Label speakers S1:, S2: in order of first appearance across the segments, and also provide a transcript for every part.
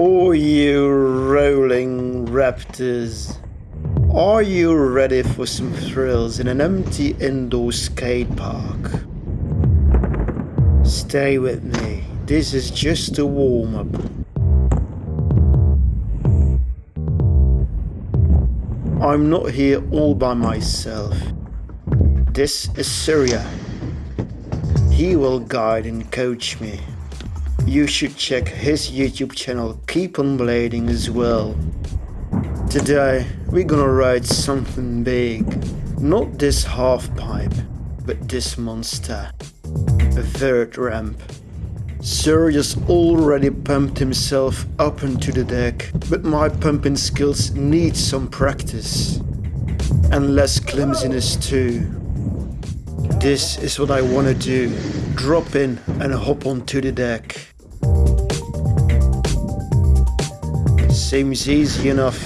S1: Oh, you rolling raptors. Are you ready for some thrills in an empty indoor skate park? Stay with me. This is just a warm up. I'm not here all by myself. This is Surya. He will guide and coach me. You should check his YouTube channel Keep on Blading as well. Today we're gonna ride something big. Not this half pipe, but this monster. A vert ramp. Surya's already pumped himself up onto the deck, but my pumping skills need some practice. And less clumsiness too. This is what I wanna do. Drop in and hop onto the deck. Seems easy enough.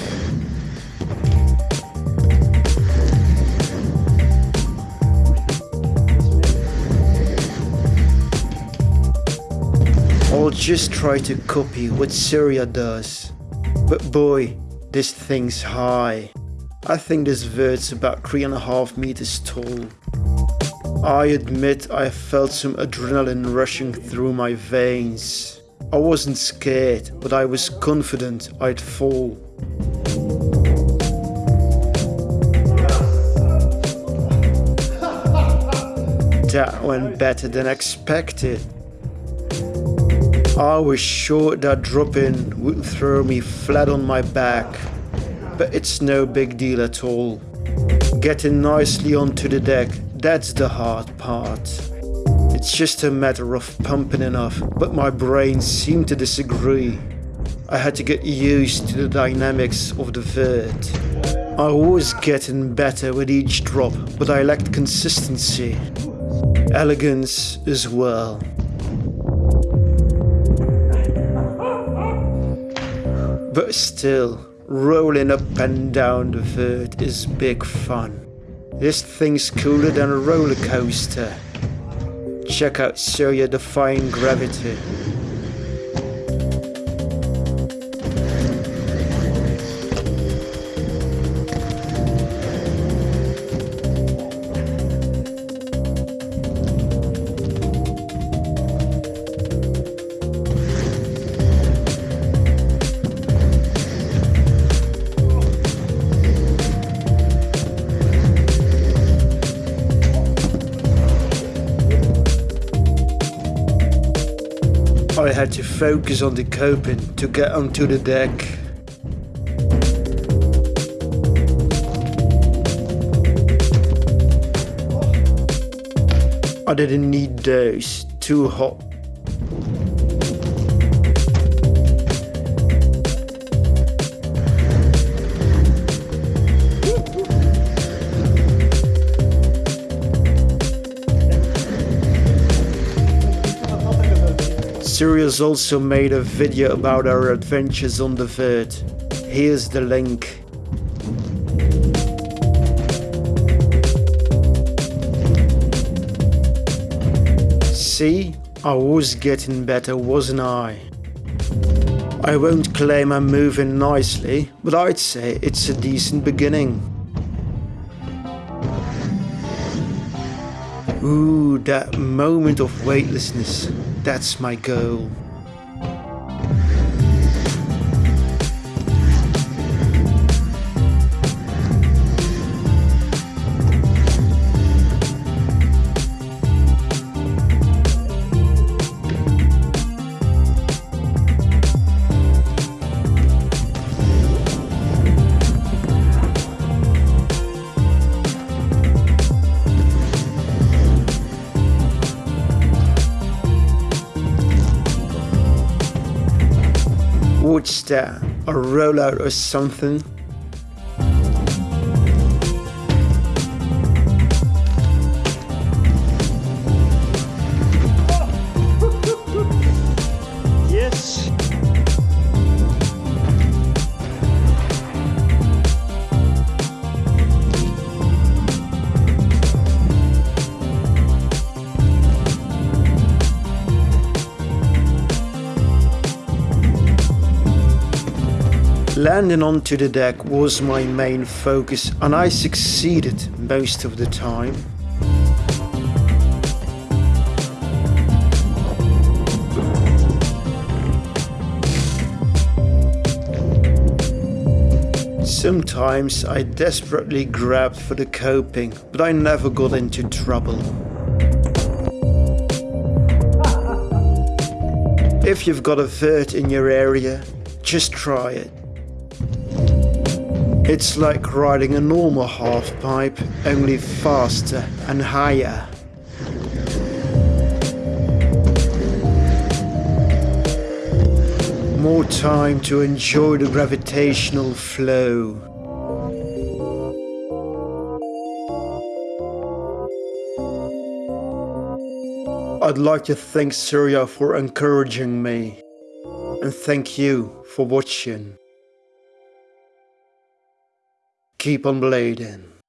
S1: I'll just try to copy what Surya does. But boy, this thing's high. I think this vert's about three and a half meters tall. I admit I felt some adrenaline rushing through my veins. I wasn't scared, but I was confident I'd fall. That went better than expected. I was sure that drop-in would throw me flat on my back, but it's no big deal at all. Getting nicely onto the deck, that's the hard part. It's just a matter of pumping enough, but my brain seemed to disagree. I had to get used to the dynamics of the vert. I was getting better with each drop, but I lacked consistency. Elegance as well. But still, rolling up and down the vert is big fun. This thing's cooler than a roller coaster. Check out Surya Defying Gravity. Had to focus on the coping to get onto the deck. I didn't need those, too hot. Surya's also made a video about our adventures on the Vert. Here's the link. See? I was getting better, wasn't I? I won't claim I'm moving nicely, but I'd say it's a decent beginning. Ooh, that moment of weightlessness. That's my goal. That? A rollout or something? Landing onto the deck was my main focus and I succeeded most of the time. Sometimes I desperately grabbed for the coping, but I never got into trouble. If you've got a vert in your area, just try it. It's like riding a normal half pipe, only faster and higher. More time to enjoy the gravitational flow. I'd like to thank Surya for encouraging me. And thank you for watching. Keep on blading.